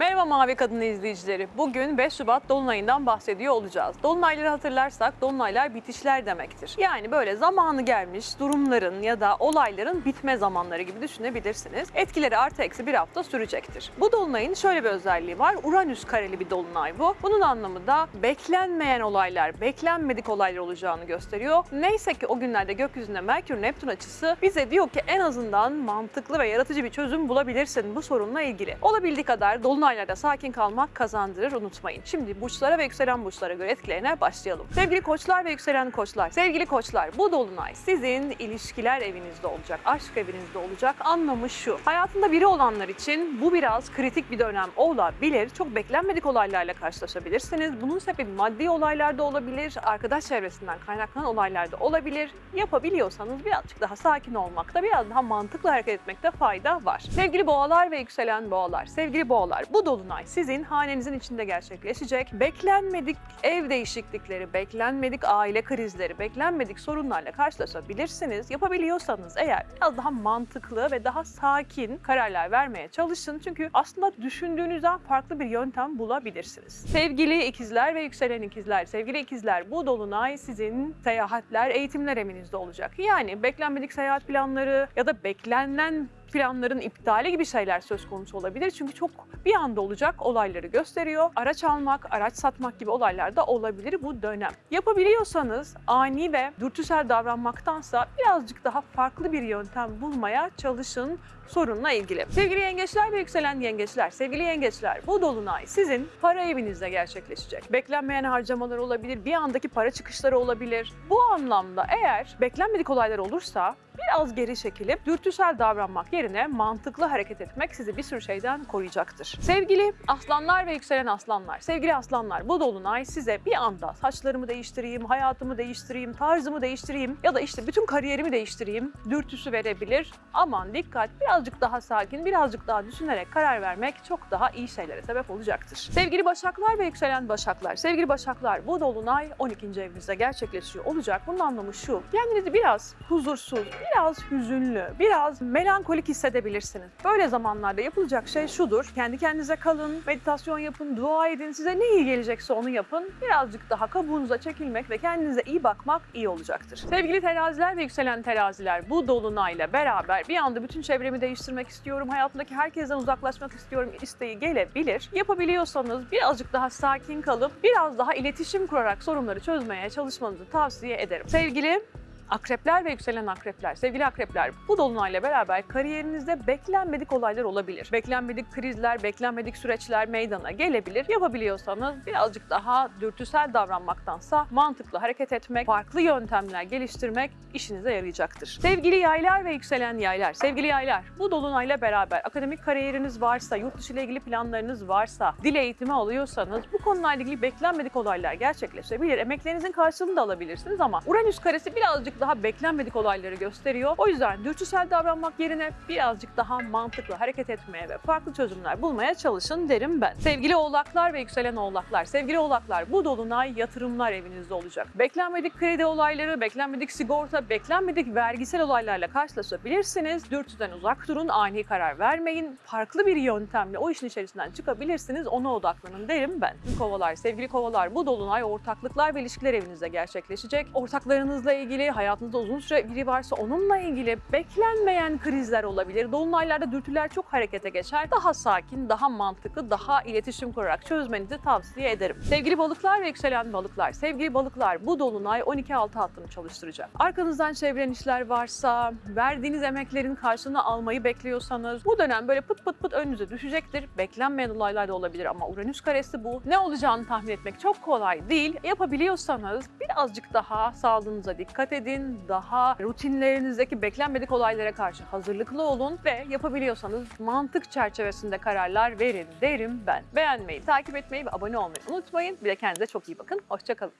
Merhaba Mavi Kadın izleyicileri. Bugün 5 Şubat Dolunay'ından bahsediyor olacağız. Dolunayları hatırlarsak dolunaylar bitişler demektir. Yani böyle zamanı gelmiş durumların ya da olayların bitme zamanları gibi düşünebilirsiniz. Etkileri artı eksi bir hafta sürecektir. Bu dolunayın şöyle bir özelliği var. Uranüs kareli bir dolunay bu. Bunun anlamı da beklenmeyen olaylar, beklenmedik olaylar olacağını gösteriyor. Neyse ki o günlerde gökyüzünde Merkür Neptün açısı bize diyor ki en azından mantıklı ve yaratıcı bir çözüm bulabilirsin bu sorunla ilgili. Olabildiği kadar dolunaylarda sakin kalmak kazandırır unutmayın. Şimdi burçlara ve yükselen burçlara göre etkilerine başlayalım. Sevgili koçlar ve yükselen koçlar, sevgili koçlar bu dolunay sizin ilişkiler evinizde olacak, aşk evinizde olacak. Anlamı şu. Hayatında biri olanlar için bu biraz kritik bir dönem olabilir. Çok beklenmedik olaylarla karşılaşabilirsiniz. Bunun sebebi maddi olaylarda olabilir, arkadaş çevresinden kaynaklanan olaylarda olabilir. Yapabiliyorsanız birazcık daha sakin olmakta, biraz daha mantıklı hareket etmekte fayda var. Sevgili boğalar ve yükselen boğalar, sevgili boğalar bu dolunay sizin hanenizin içinde gerçekleşecek. Beklenmedik ev değişiklikleri, beklenmedik aile krizleri, beklenmedik sorunlarla karşılaşabilirsiniz. Yapabiliyorsanız eğer biraz daha mantıklı ve daha sakin kararlar vermeye çalışın. Çünkü aslında düşündüğünüzden farklı bir yöntem bulabilirsiniz. Sevgili ikizler ve yükselen ikizler, sevgili ikizler bu dolunay sizin seyahatler, eğitimler evinizde olacak. Yani beklenmedik seyahat planları ya da beklenen planların iptali gibi şeyler söz konusu olabilir. Çünkü çok bir anda olacak olayları gösteriyor. Araç almak, araç satmak gibi olaylar da olabilir bu dönem. Yapabiliyorsanız ani ve dürtüsel davranmaktansa birazcık daha farklı bir yöntem bulmaya çalışın sorunla ilgili. Sevgili yengeçler ve yükselen yengeçler, sevgili yengeçler bu dolunay sizin para evinizde gerçekleşecek. Beklenmeyen harcamalar olabilir, bir andaki para çıkışları olabilir. Bu anlamda eğer beklenmedik olaylar olursa biraz geri çekilip dürtüsel davranmak yerine mantıklı hareket etmek sizi bir sürü şeyden koruyacaktır. Sevgili aslanlar ve yükselen aslanlar, sevgili aslanlar bu dolunay size bir anda saçlarımı değiştireyim, hayatımı değiştireyim, tarzımı değiştireyim ya da işte bütün kariyerimi değiştireyim dürtüsü verebilir. Aman dikkat birazcık daha sakin, birazcık daha düşünerek karar vermek çok daha iyi şeylere sebep olacaktır. Sevgili başaklar ve yükselen başaklar, sevgili başaklar bu dolunay 12. evinizde gerçekleşiyor olacak. Bunun anlamı şu, kendinizi biraz huzursuz, biraz hüzünlü, biraz melankolik hissedebilirsiniz. Böyle zamanlarda yapılacak şey şudur. Kendi kendinize kalın, meditasyon yapın, dua edin. Size ne iyi gelecekse onu yapın. Birazcık daha kabuğunuza çekilmek ve kendinize iyi bakmak iyi olacaktır. Sevgili teraziler ve yükselen teraziler bu dolunayla beraber bir anda bütün çevremi değiştirmek istiyorum, hayatımdaki herkesten uzaklaşmak istiyorum isteği gelebilir. Yapabiliyorsanız birazcık daha sakin kalıp biraz daha iletişim kurarak sorunları çözmeye çalışmanızı tavsiye ederim. Sevgili Akrepler ve yükselen akrepler, sevgili akrepler bu dolunayla beraber kariyerinizde beklenmedik olaylar olabilir. Beklenmedik krizler, beklenmedik süreçler meydana gelebilir. Yapabiliyorsanız birazcık daha dürtüsel davranmaktansa mantıklı hareket etmek, farklı yöntemler geliştirmek işinize yarayacaktır. Sevgili yaylar ve yükselen yaylar, sevgili yaylar bu dolunayla beraber akademik kariyeriniz varsa, yurt dışı ile ilgili planlarınız varsa, dil eğitimi alıyorsanız bu konularla ilgili beklenmedik olaylar gerçekleşebilir. Emeklerinizin karşılığını da alabilirsiniz ama Uranüs karesi birazcık daha beklenmedik olayları gösteriyor. O yüzden dürtüsel davranmak yerine birazcık daha mantıklı hareket etmeye ve farklı çözümler bulmaya çalışın derim ben. Sevgili oğlaklar ve yükselen oğlaklar, sevgili oğlaklar bu dolunay yatırımlar evinizde olacak. Beklenmedik kredi olayları, beklenmedik sigorta, beklenmedik vergisel olaylarla karşılaşabilirsiniz. Dürtüden uzak durun, ani karar vermeyin. Farklı bir yöntemle o işin içerisinden çıkabilirsiniz. Ona odaklanın derim ben. Kovalar, sevgili kovalar bu dolunay ortaklıklar ve ilişkiler evinizde gerçekleşecek. Ortaklarınızla ilgili, hayatınızda uzun süre biri varsa onunla ilgili beklenmeyen krizler olabilir. Dolunaylarda dürtüler çok harekete geçer. Daha sakin, daha mantıklı, daha iletişim kurarak çözmenizi tavsiye ederim. Sevgili balıklar ve yükselen balıklar, sevgili balıklar bu dolunay 12-6 hattını çalıştıracak. Arkanızdan çeviren işler varsa, verdiğiniz emeklerin karşılığını almayı bekliyorsanız bu dönem böyle pıt pıt pıt önünüze düşecektir. Beklenmeyen olaylar da olabilir ama Uranüs karesi bu. Ne olacağını tahmin etmek çok kolay değil. Yapabiliyorsanız birazcık daha sağlığınıza dikkat edin. Daha rutinlerinizdeki beklenmedik olaylara karşı hazırlıklı olun ve yapabiliyorsanız mantık çerçevesinde kararlar verin derim ben. Beğenmeyi, takip etmeyi ve abone olmayı unutmayın. Bir de kendinize çok iyi bakın. Hoşçakalın.